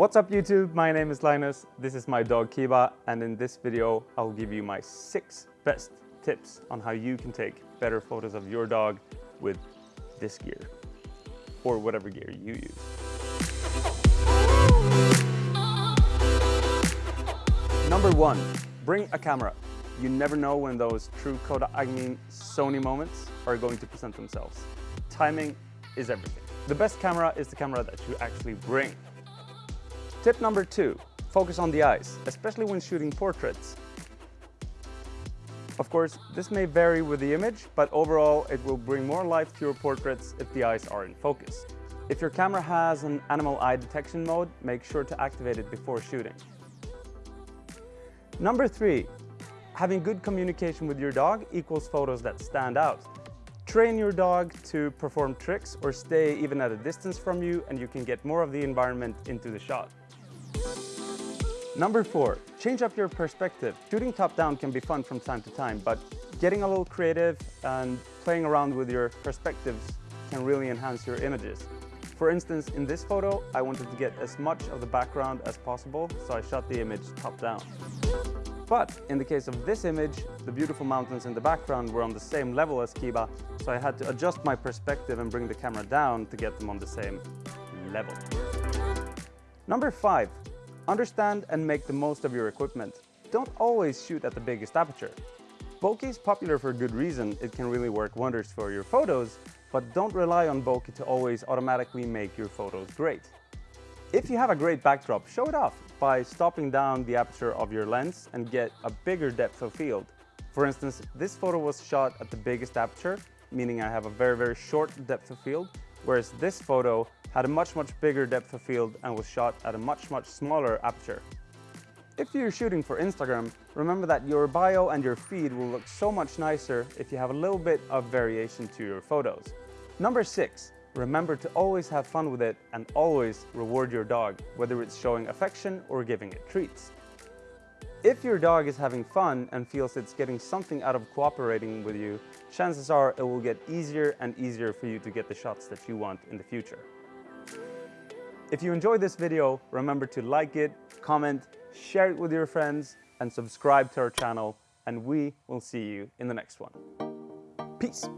What's up YouTube? My name is Linus, this is my dog Kiba and in this video I'll give you my six best tips on how you can take better photos of your dog with this gear or whatever gear you use. Number one, bring a camera. You never know when those true Kodak, I mean Sony moments are going to present themselves. Timing is everything. The best camera is the camera that you actually bring. Tip number two, focus on the eyes, especially when shooting portraits. Of course, this may vary with the image, but overall it will bring more life to your portraits if the eyes are in focus. If your camera has an animal eye detection mode, make sure to activate it before shooting. Number three, having good communication with your dog equals photos that stand out. Train your dog to perform tricks or stay even at a distance from you and you can get more of the environment into the shot. Number four, change up your perspective. Shooting top down can be fun from time to time, but getting a little creative and playing around with your perspectives can really enhance your images. For instance, in this photo, I wanted to get as much of the background as possible, so I shot the image top down. But in the case of this image, the beautiful mountains in the background were on the same level as Kiba, so I had to adjust my perspective and bring the camera down to get them on the same level. Number five, Understand and make the most of your equipment. Don't always shoot at the biggest aperture. Bokeh is popular for a good reason, it can really work wonders for your photos, but don't rely on bokeh to always automatically make your photos great. If you have a great backdrop, show it off by stopping down the aperture of your lens and get a bigger depth of field. For instance, this photo was shot at the biggest aperture, meaning I have a very, very short depth of field, whereas this photo had a much, much bigger depth of field and was shot at a much, much smaller aperture. If you're shooting for Instagram, remember that your bio and your feed will look so much nicer if you have a little bit of variation to your photos. Number six, remember to always have fun with it and always reward your dog, whether it's showing affection or giving it treats. If your dog is having fun and feels it's getting something out of cooperating with you, chances are it will get easier and easier for you to get the shots that you want in the future. If you enjoyed this video, remember to like it, comment, share it with your friends, and subscribe to our channel, and we will see you in the next one. Peace.